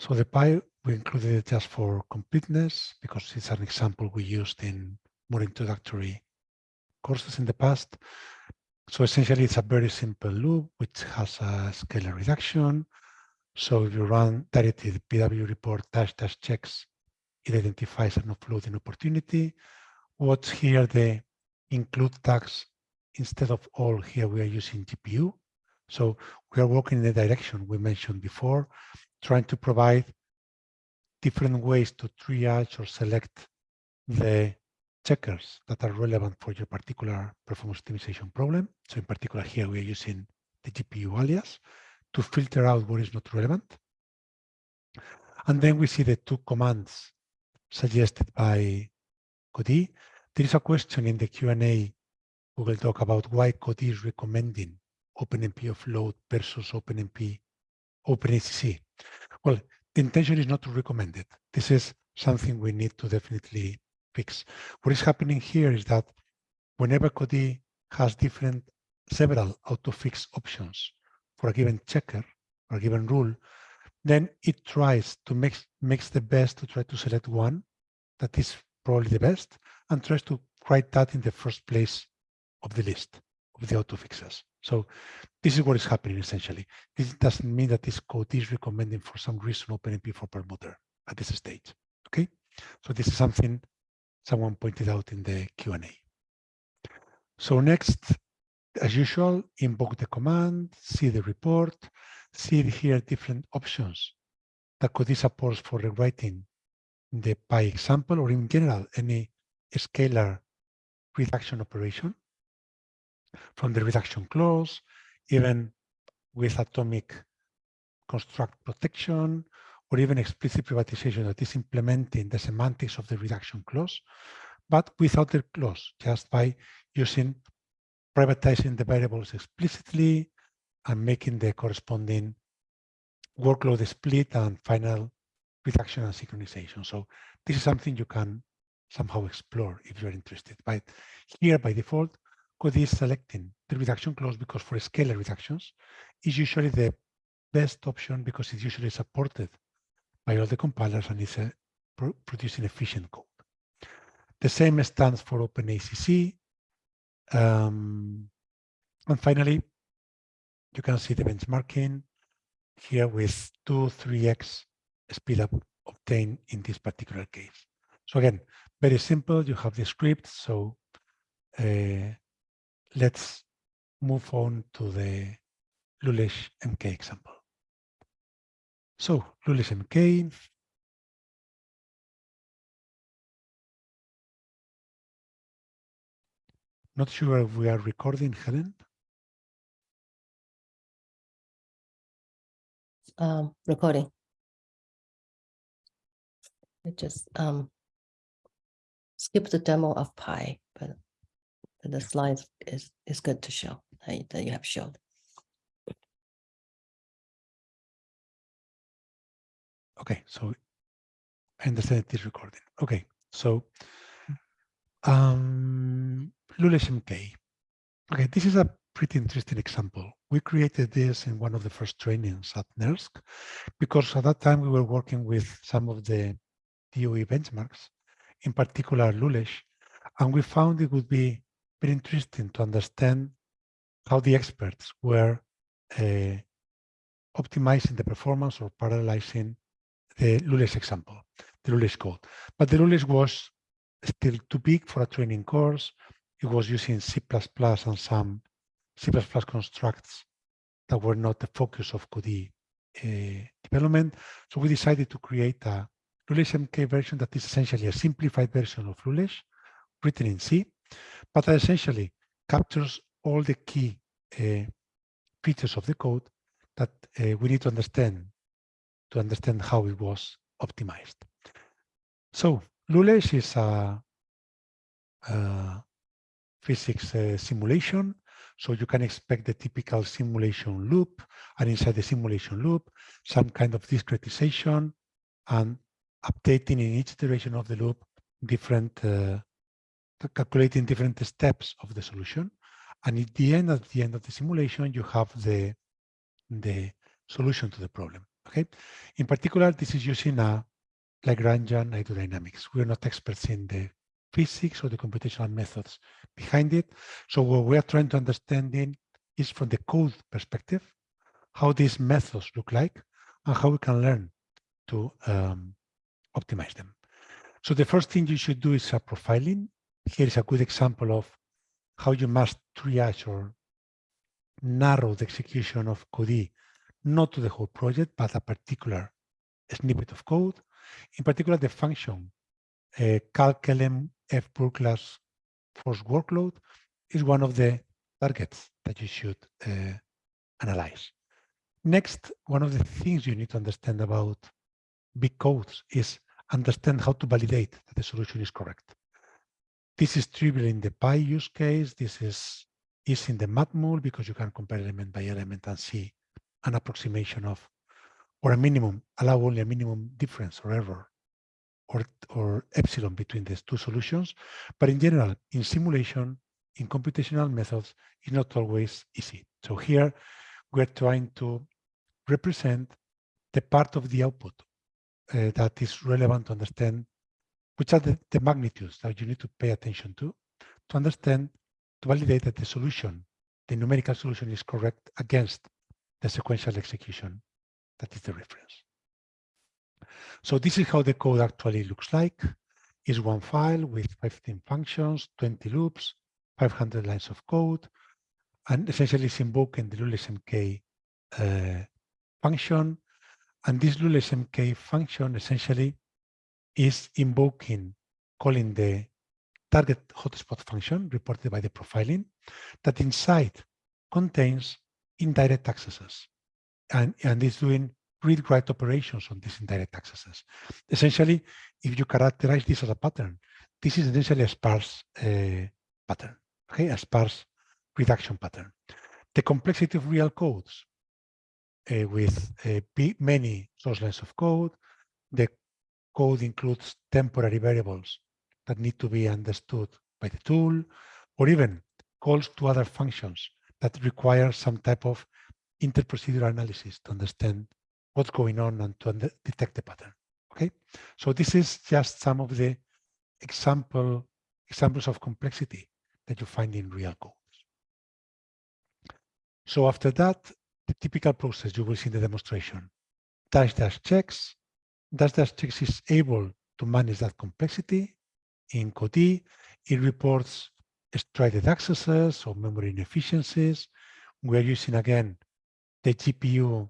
So the pie, we included it just for completeness because it's an example we used in more introductory courses in the past. So essentially, it's a very simple loop which has a scalar reduction. So if you run directly the PW report dash dash checks, it identifies an offloading opportunity. What's here the include tags instead of all here we are using GPU. So we are working in the direction we mentioned before, trying to provide different ways to triage or select the checkers that are relevant for your particular performance optimization problem. So in particular here we are using the GPU alias to filter out what is not relevant. And then we see the two commands suggested by Codee. There is a question in the Q&A will talk about why Codee is recommending OpenMP offload versus OpenMP OpenACC. Well, the intention is not to recommend it. This is something we need to definitely fix. What is happening here is that whenever Codee has different, several auto-fix options for a given checker or a given rule, then it tries to make makes the best to try to select one that is probably the best and tries to write that in the first place of the list of the auto fixes. So this is what is happening essentially. This doesn't mean that this code is recommending for some reason OpenMP for Perlmutter at this stage. Okay, so this is something someone pointed out in the Q&A. So next, as usual, invoke the command, see the report, see here different options that Codee supports for rewriting the pie example or in general any scalar reduction operation from the reduction clause, hmm. even with atomic construct protection, or even explicit privatization that is implementing the semantics of the reduction clause, but without the clause, just by using privatizing the variables explicitly and making the corresponding workload split and final reduction and synchronization. So this is something you can somehow explore if you're interested. But here by default, Codee is selecting the reduction clause because for scalar reductions is usually the best option because it's usually supported by all the compilers and is uh, producing efficient code. The same stands for OpenACC. Um, and finally, you can see the benchmarking here with 2, 3x speed up obtained in this particular case. So again, very simple. You have the script. So uh, let's move on to the Lulesh MK example. So Lulesh MK. Not sure if we are recording, Helen. Um, recording. It just um, skip the demo of Pi, the slides is is good to show that, that you have showed. Okay, so I understand it is recording. Okay, so um, Lulesh MK. Okay, this is a pretty interesting example. We created this in one of the first trainings at NERSC because at that time we were working with some of the DOE benchmarks, in particular Lulesh, and we found it would be very interesting to understand how the experts were uh, optimizing the performance or parallelizing the Lulesh example, the Lulesh code. But the Lulesh was still too big for a training course. It was using C++ and some C++ constructs that were not the focus of Codee uh, development. So we decided to create a Lulesh MK version that is essentially a simplified version of Lulesh written in C but essentially captures all the key uh, features of the code that uh, we need to understand to understand how it was optimized. So Lulesh is a, a physics uh, simulation. So you can expect the typical simulation loop, and inside the simulation loop, some kind of discretization and updating in each iteration of the loop different uh, calculating different steps of the solution. And at the end, at the end of the simulation, you have the, the solution to the problem. Okay. In particular, this is using a Lagrangian hydrodynamics. We're not experts in the physics or the computational methods behind it. So what we are trying to understand in is from the code perspective, how these methods look like and how we can learn to um, optimize them. So the first thing you should do is a profiling. Here is a good example of how you must triage or narrow the execution of Codee, not to the whole project, but a particular snippet of code. In particular, the function uh, calclm f class force workload is one of the targets that you should uh, analyze. Next, one of the things you need to understand about big codes is understand how to validate that the solution is correct. This is trivial in the Pi use case. This is is in the matmul because you can compare element by element and see an approximation of, or a minimum, allow only a minimum difference or error or, or epsilon between these two solutions. But in general, in simulation, in computational methods, it's not always easy. So here we're trying to represent the part of the output uh, that is relevant to understand which are the, the magnitudes that you need to pay attention to, to understand to validate that the solution, the numerical solution is correct against the sequential execution that is the reference. So this is how the code actually looks like. Is one file with 15 functions, 20 loops, 500 lines of code, and essentially it's invoking the Lulesh MK uh, function. And this Lulesh MK function essentially is invoking, calling the target hotspot function reported by the profiling that inside contains indirect accesses and, and is doing read-write operations on these indirect accesses. Essentially, if you characterize this as a pattern, this is essentially a sparse uh, pattern, okay, a sparse reduction pattern. The complexity of real codes uh, with uh, many source lines of code, the code includes temporary variables that need to be understood by the tool, or even calls to other functions that require some type of interprocedural analysis to understand what's going on and to detect the pattern. Okay, so this is just some of the example examples of complexity that you find in real codes. So after that, the typical process you will see in the demonstration, dash dash checks, dash checks is able to manage that complexity in Codee, it reports strided accesses or memory inefficiencies. We're using again the GPU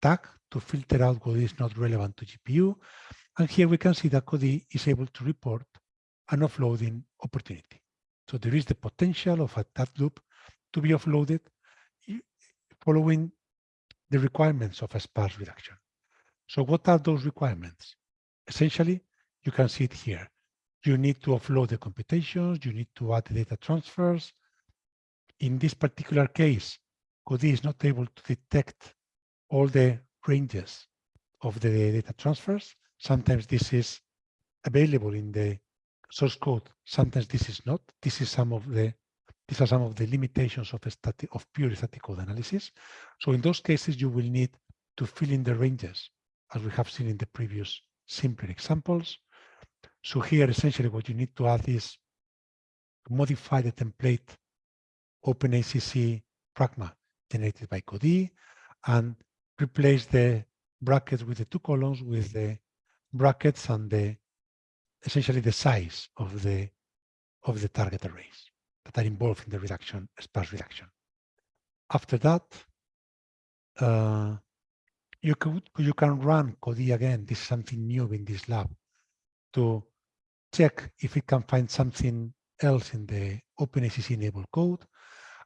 tag to filter out what is not relevant to GPU. And here we can see that Codee is able to report an offloading opportunity. So there is the potential of a, that loop to be offloaded following the requirements of a sparse reduction. So what are those requirements? Essentially, you can see it here you need to offload the computations, you need to add data transfers. In this particular case, Codee is not able to detect all the ranges of the data transfers. Sometimes this is available in the source code. Sometimes this is not. This is some of the these are some of the limitations of static of pure static code analysis. So in those cases, you will need to fill in the ranges, as we have seen in the previous simpler examples. So here, essentially, what you need to add is modify the template OpenACC pragma generated by Codee and replace the brackets with the two columns with the brackets and the essentially the size of the of the target arrays that are involved in the reduction, sparse reduction. After that, uh, you could you can run Codee again. This is something new in this lab to check if it can find something else in the OpenACC enabled code.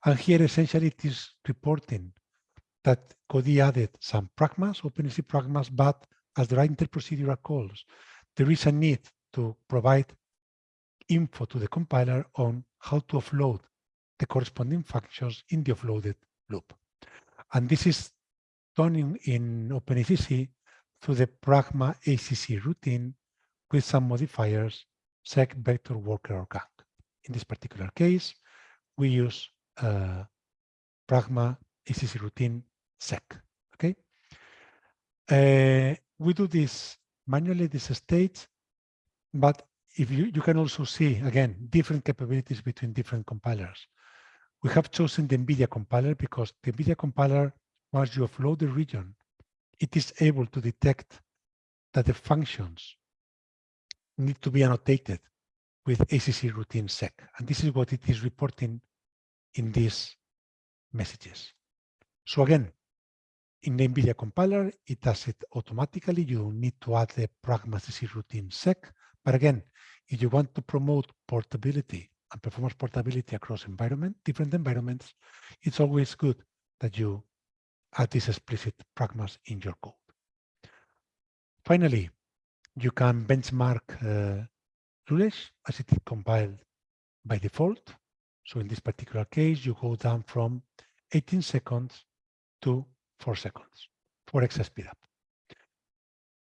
And here essentially it is reporting that Codee added some pragmas, OpenACC pragmas, but as there are interprocedural calls, there is a need to provide info to the compiler on how to offload the corresponding functions in the offloaded loop. And this is done in, in OpenACC through the pragma ACC routine with some modifiers seq vector worker or gang. In this particular case, we use uh, pragma ACC routine seq. Okay. uh, we do this manually, this stage, but if you, you can also see, again, different capabilities between different compilers. We have chosen the NVIDIA compiler because the NVIDIA compiler, once you offload the region, it is able to detect that the functions need to be annotated with ACC routine seq. And this is what it is reporting in these messages. So again, in the NVIDIA compiler, it does it automatically. You need to add the pragma ACC routine sec. But again, if you want to promote portability and performance portability across environment, different environments, it's always good that you add these explicit pragmas in your code. Finally, you can benchmark uh, as it is compiled by default. So in this particular case, you go down from 18 seconds to 4 seconds, 4x speed up.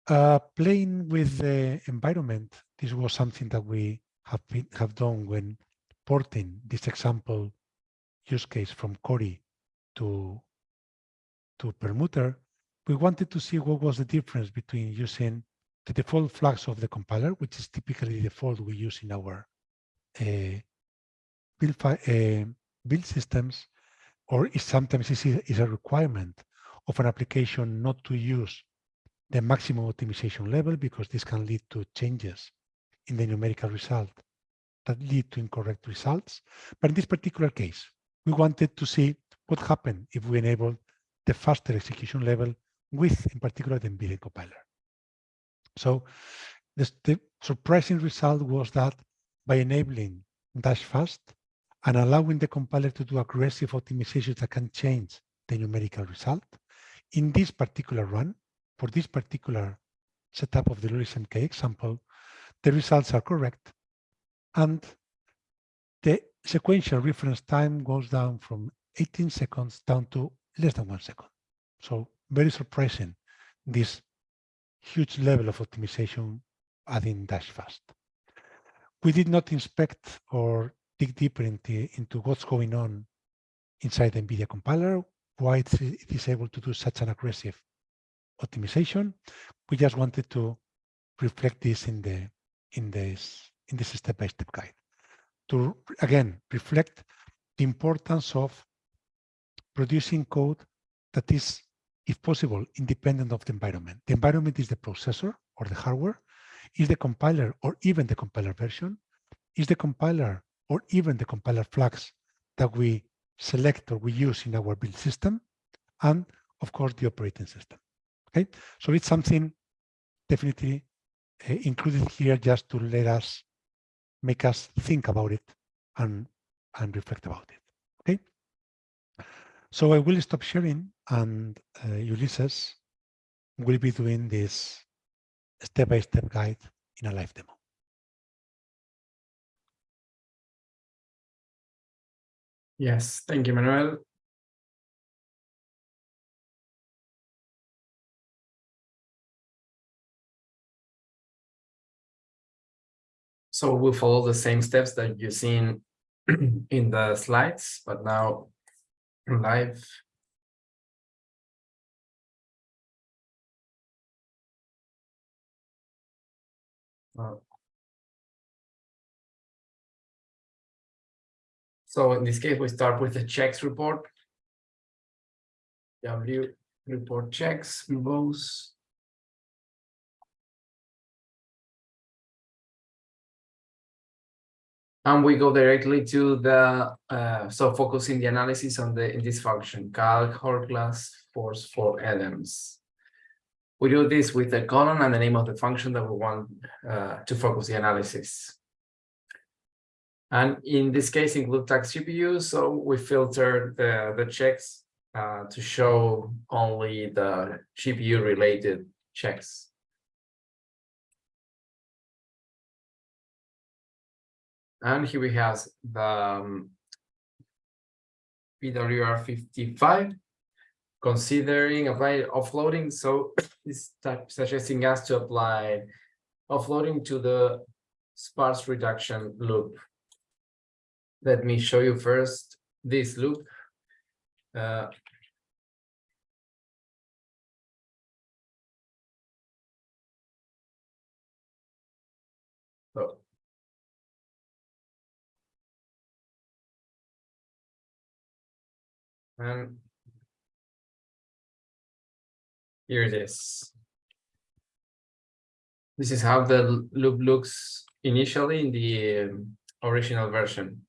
Uh, playing with the environment, this was something that we have been, have done when porting this example use case from Cori to to Perlmutter. We wanted to see what was the difference between using the default flags of the compiler, which is typically the default we use in our uh, build, uh, build systems, or is sometimes is a requirement of an application not to use the maximum optimization level because this can lead to changes in the numerical result that lead to incorrect results. But in this particular case, we wanted to see what happened if we enable the faster execution level with, in particular, the NVIDIA compiler. So this, the surprising result was that by enabling dash fast and allowing the compiler to do aggressive optimizations that can change the numerical result, in this particular run, for this particular setup of the Lulesh MK example, the results are correct and the sequential reference time goes down from 18 seconds down to less than one second. So very surprising, this huge level of optimization adding dash fast. We did not inspect or dig deeper into, into what's going on inside the NVIDIA compiler, why it is able to do such an aggressive optimization. We just wanted to reflect this in the in this in this step-by-step -step guide to again reflect the importance of producing code that is, if possible, independent of the environment. The environment is the processor or the hardware, is the compiler or even the compiler version, is the compiler or even the compiler flags that we select or we use in our build system, and of course the operating system. Okay, so it's something definitely uh, included here just to let us make us think about it and and reflect about it. So I will stop sharing and uh, Ulysses will be doing this step-by-step -step guide in a live demo. Yes, thank you, Manuel. So we'll follow the same steps that you've seen in the slides, but now live. Uh, so in this case, we start with the checks report. W report checks, both and we go directly to the uh, so focusing the analysis on the in this function calc Hourglass force for elements we do this with the column and the name of the function that we want uh, to focus the analysis. And in this case include tags gpu so we filter the the checks uh, to show only the gpu related checks And here we have the um, PWR 55 considering apply offloading. So type suggesting us to apply offloading to the sparse reduction loop. Let me show you first this loop. Uh, And. Here it is. This is how the loop looks initially in the um, original version.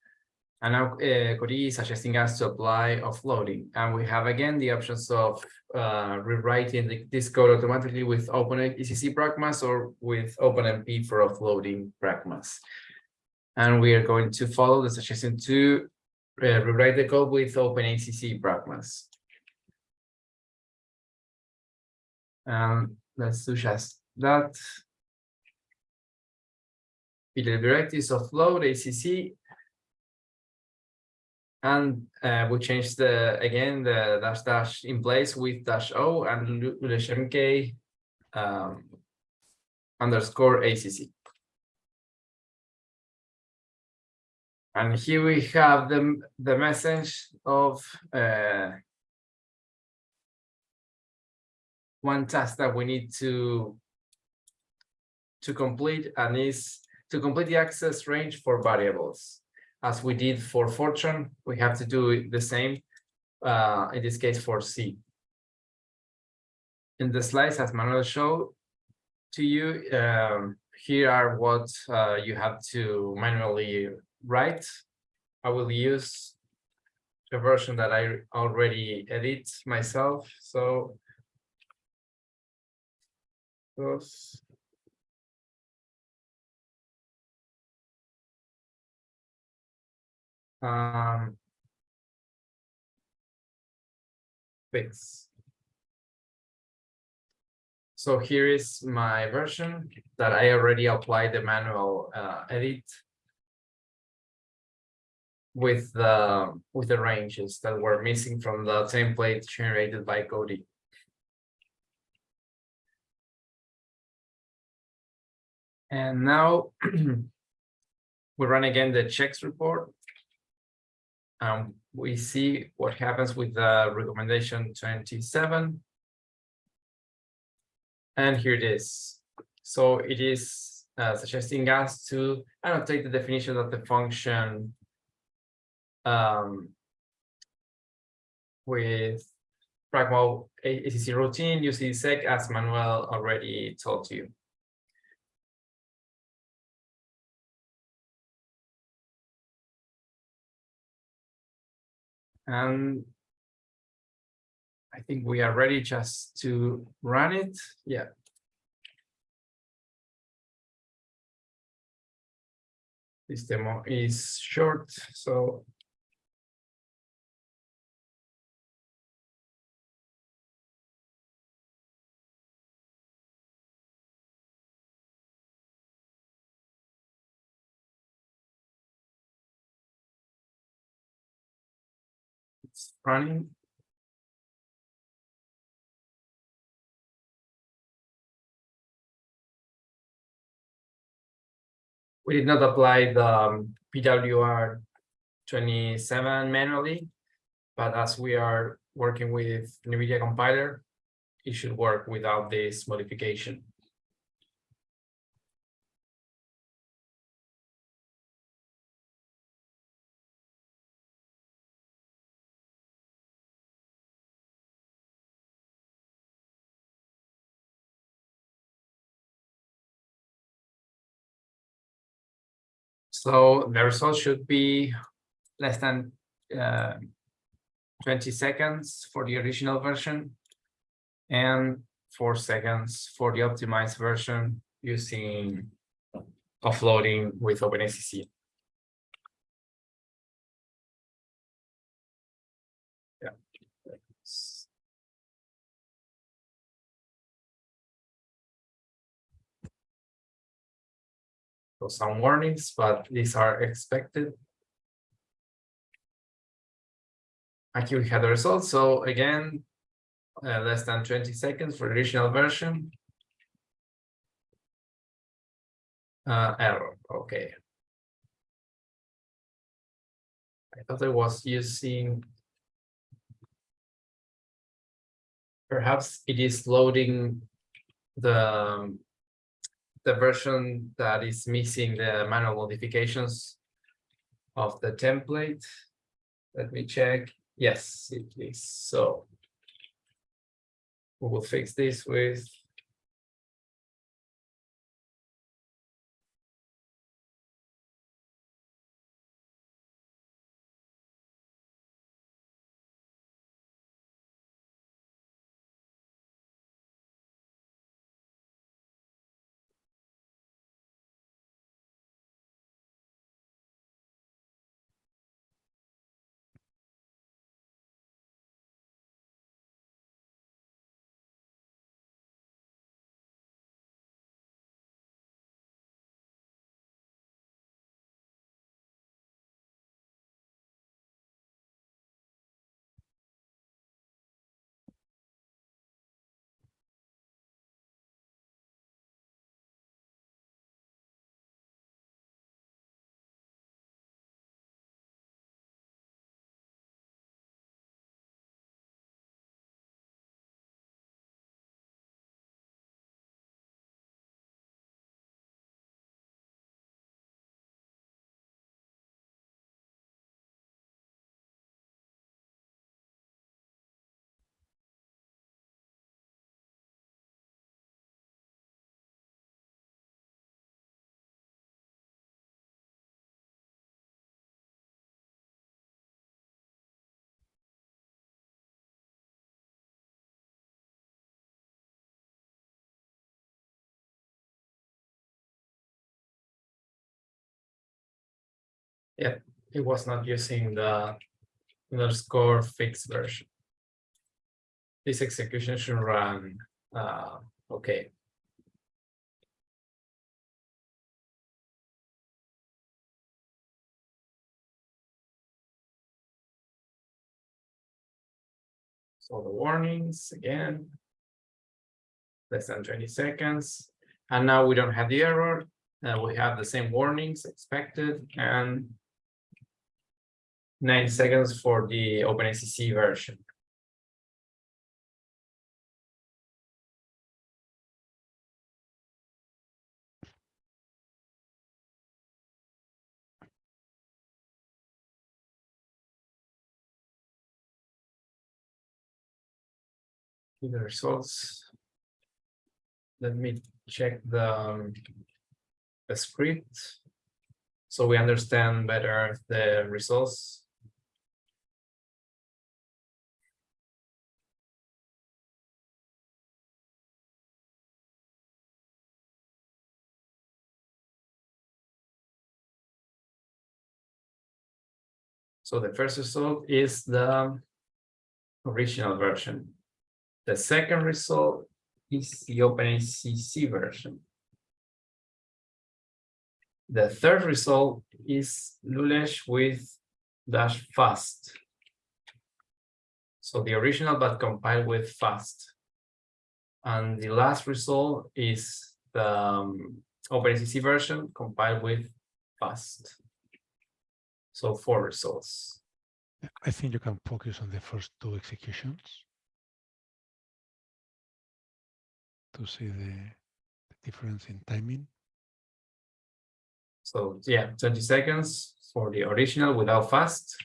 And now uh, Codee is suggesting us to apply offloading. And we have again the options of uh, rewriting the, this code automatically with OpenACC pragmas or with OpenMP for offloading pragmas. And we are going to follow the suggestion to rewrite the code with OpenACC pragmas. Um, let's do just that. The directives offload ACC and uh, we change the, again, the dash dash in place with dash O and Leshemke um, underscore ACC. And here we have the, the message of uh, one task that we need to to complete and is to complete the access range for variables as we did for Fortran, we have to do the same, uh, in this case for C. In the slides, as Manuel showed to you, um, here are what uh, you have to manually write. I will use the version that I already edit myself, so those um, fix. So here is my version that I already applied the manual uh, edit with the with the ranges that were missing from the template generated by Codee. And now we run again the checks report um, we see what happens with the recommendation 27. And here it is. So it is uh, suggesting us to annotate the definition of the function um, with Pragma ACC routine using seq as Manuel already told you. And I think we are ready just to run it. Yeah. This demo is short, so it's running. We did not apply the um, PWR 27 manually, but as we are working with NVIDIA compiler, it should work without this modification. So the result should be less than uh, 20 seconds for the original version and four seconds for the optimized version using offloading with OpenACC. So some warnings, but these are expected. Aquí we had the results. So again, uh, less than 20 seconds for the original version. Uh, error, okay. I thought I was using. Perhaps it is loading the the version that is missing the manual modifications of the template. Let me check. Yes, it is. So we will fix this with Yeah, it was not using the underscore fixed version. This execution should run, uh, okay. So the warnings again. Less than twenty seconds, and now we don't have the error, uh, we have the same warnings expected and nine seconds for the OpenACC version. The results. Let me check the um, the script. So we understand better the results. So the first result is the original version. The second result is the OpenACC version. The third result is Lulesh with dash fast. So the original but compiled with fast. And the last result is the um, OpenACC version compiled with fast. So four results. I think you can focus on the first two executions to see the, the difference in timing. So yeah, 20 seconds for the original without fast.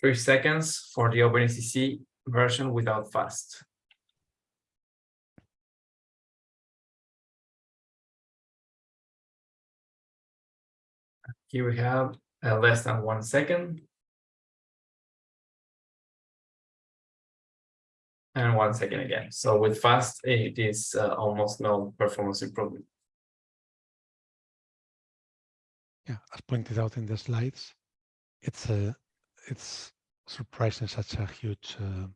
Three seconds for the OpenACC version without fast. Here we have uh, less than one second. And one second again. So with fast, it is uh, almost no performance improvement. Yeah, as pointed out in the slides, it's a it's surprising such a huge uh,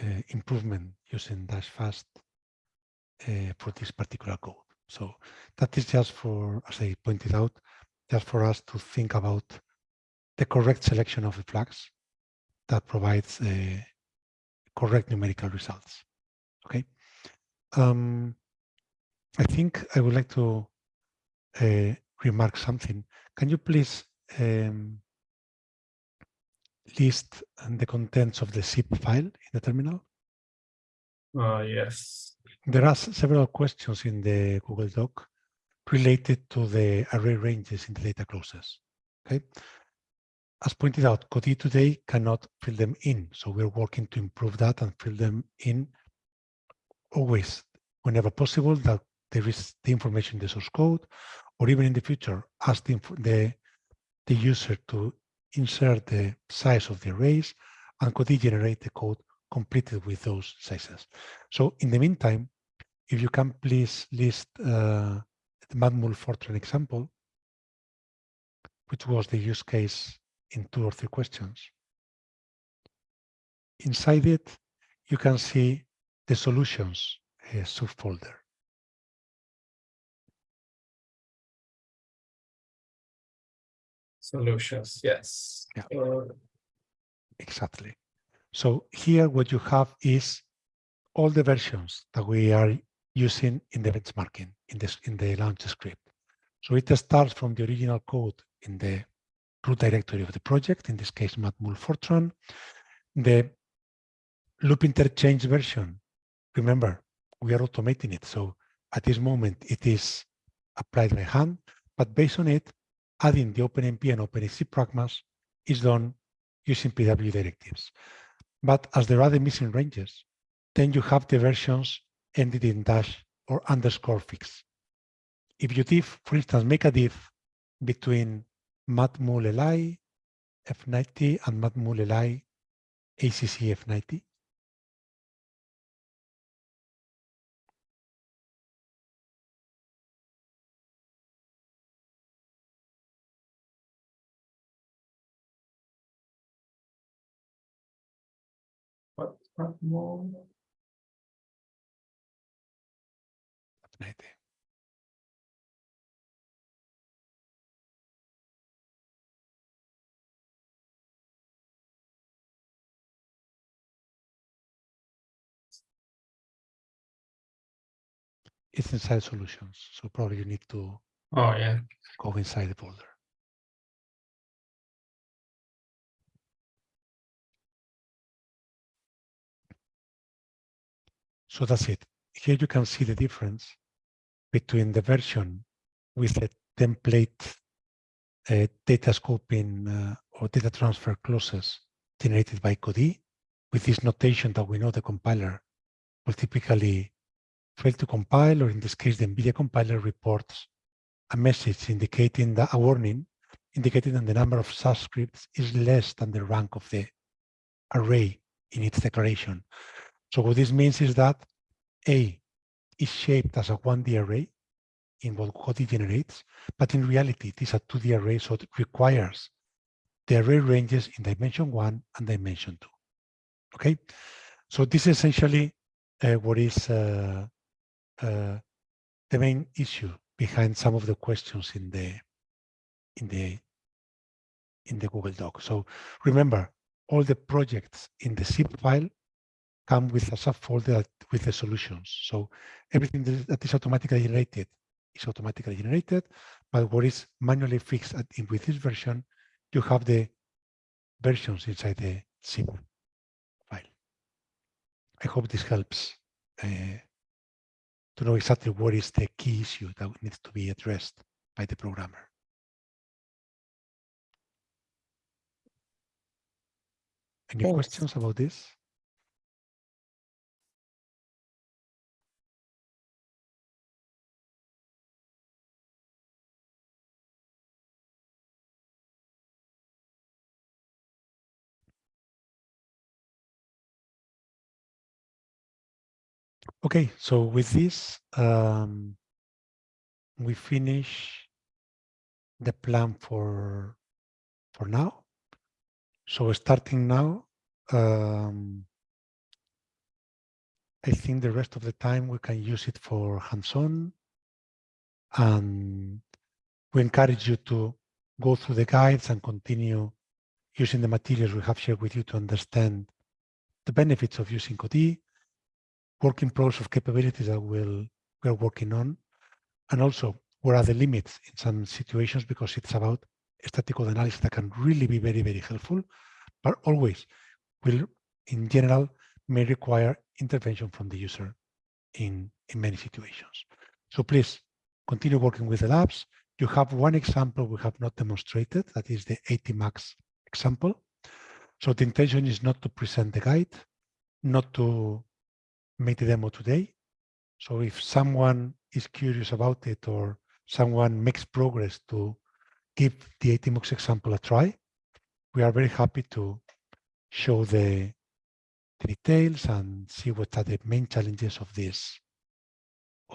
uh, improvement using dash fast uh, for this particular code. So that is just for, as I pointed out, just for us to think about the correct selection of the flags that provides uh, correct numerical results. Okay. Um, I think I would like to uh, remark something. Can you please um, list the contents of the zip file in the terminal? Uh, yes. There are several questions in the Google Doc related to the array ranges in the data clauses. Okay. As pointed out, Codee today cannot fill them in. So we're working to improve that and fill them in always, whenever possible, that there is the information in the source code, or even in the future, ask the, the, the user to insert the size of the arrays and Codee generate the code completed with those sizes. So in the meantime, if you can please list uh, the Matmul Fortran example, which was the use case in two or three questions. Inside it, you can see the solutions uh, subfolder. Solutions, yes. Yeah. Uh, Exactly. So here what you have is all the versions that we are using in the benchmarking in this in the launch script. So it starts from the original code in the root directory of the project, in this case Matmul Fortran. The loop interchange version, remember, we are automating it. So at this moment it is applied by hand, but based on it, adding the OpenMP and OpenACC pragmas is done using PW directives. But as there are the missing ranges, then you have the versions ended in dash or underscore fix. If you diff, for instance, make a diff between matmul li F90 and matmul li ACC F90, What, what more? F90. It's inside solutions, so probably you need to Oh, yeah. go inside the folder. So that's it. Here you can see the difference between the version with the template uh, data scoping uh, or data transfer clauses generated by Codee with this notation that we know the compiler will typically fail to compile, or in this case, the NVIDIA compiler reports a message indicating that a warning indicating that the number of subscripts is less than the rank of the array in its declaration. So what this means is that A is shaped as a 1D array in what Codee generates, but in reality, it is a 2D array, so it requires the array ranges in dimension one and dimension two. Okay, so this is essentially uh, what is uh, uh, the main issue behind some of the questions in the in the in the Google Doc. So remember, all the projects in the zip file come with a subfolder with the solutions. So everything that is automatically generated is automatically generated, but what is manually fixed at, in, with this version, you have the versions inside the zip file. I hope this helps uh, to know exactly what is the key issue that needs to be addressed by the programmer. Any Thanks. questions about this? Okay, so with this, um, we finish the plan for for now. So starting now, um, I think the rest of the time we can use it for hands-on, and we encourage you to go through the guides and continue using the materials we have shared with you to understand the benefits of using Codee, working pros of capabilities that we'll, we're working on, and also where are the limits in some situations because it's about code analysis that can really be very, very helpful, but always will, in general, may require intervention from the user in, in many situations. So please continue working with the labs. You have one example we have not demonstrated, that is the ATMUX example. So the intention is not to present the guide, not to make the demo today. So if someone is curious about it or someone makes progress to give the ATMUX example a try, we are very happy to show the, the details and see what are the main challenges of this